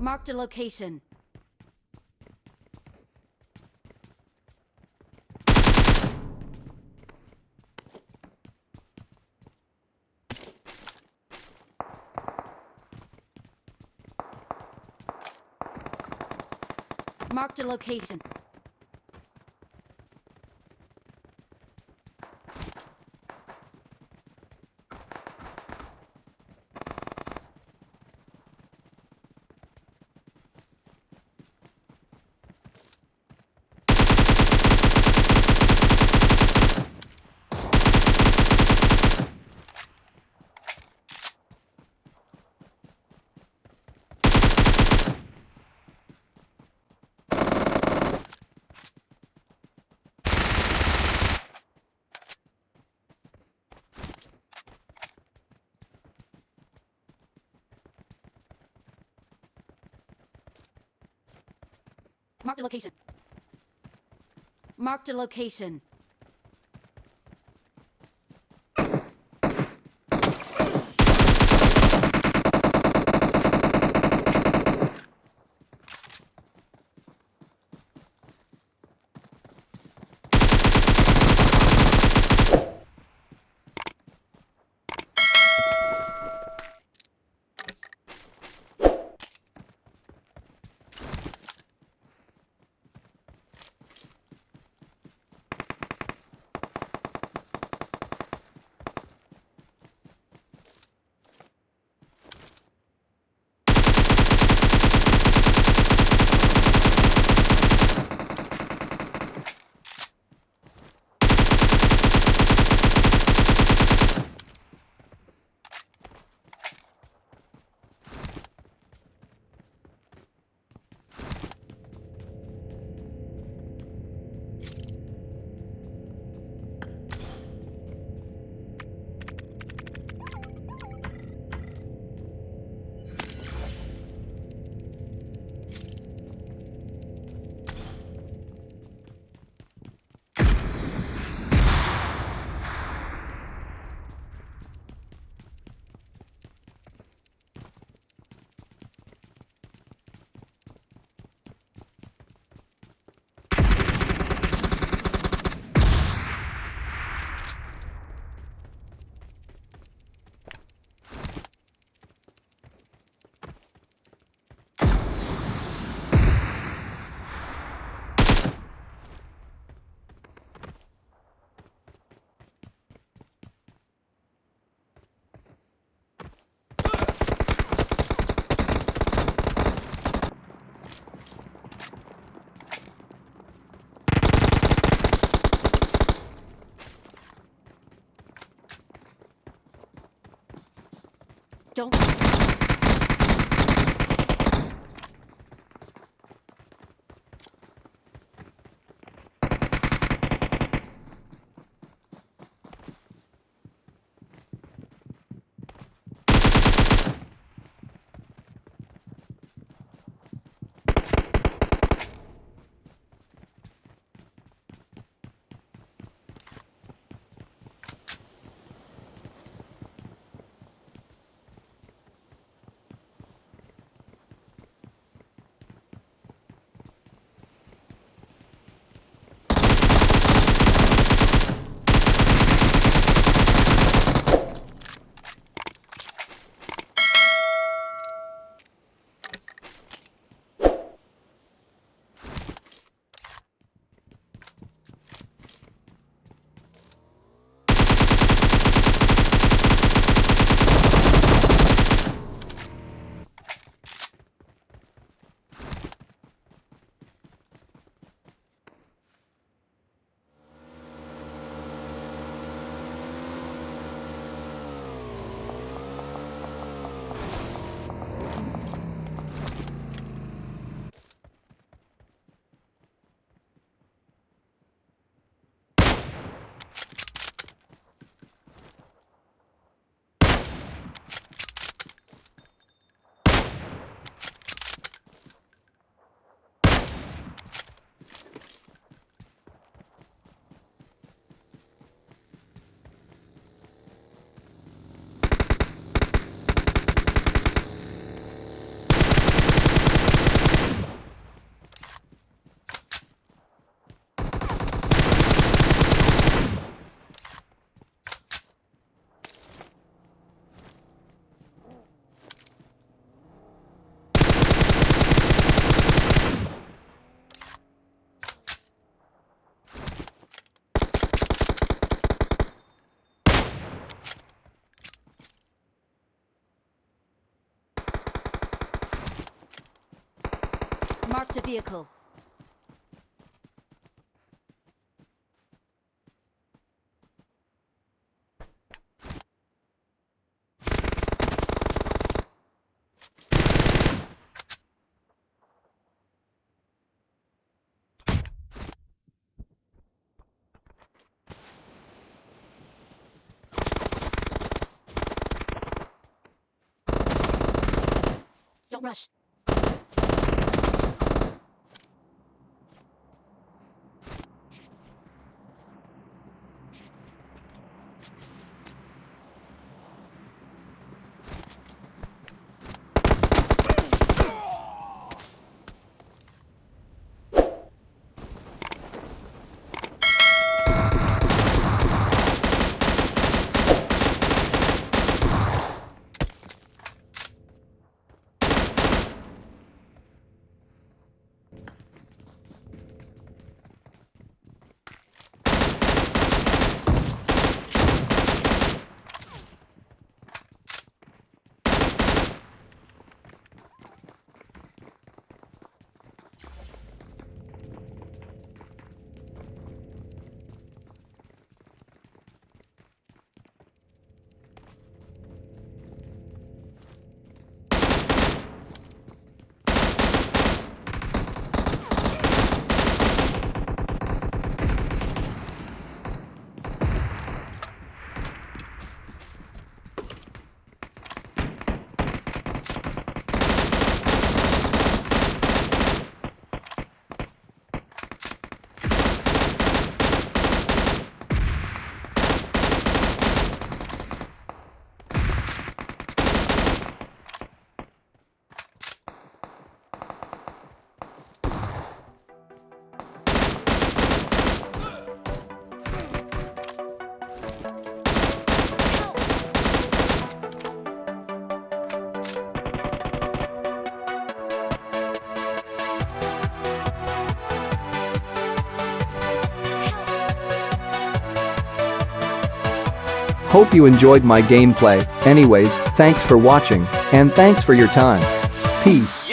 Marked a location. Marked a location. Marked a location. Marked a location. Don't. Marked a vehicle. Don't rush. Hope you enjoyed my gameplay, anyways, thanks for watching, and thanks for your time. Peace.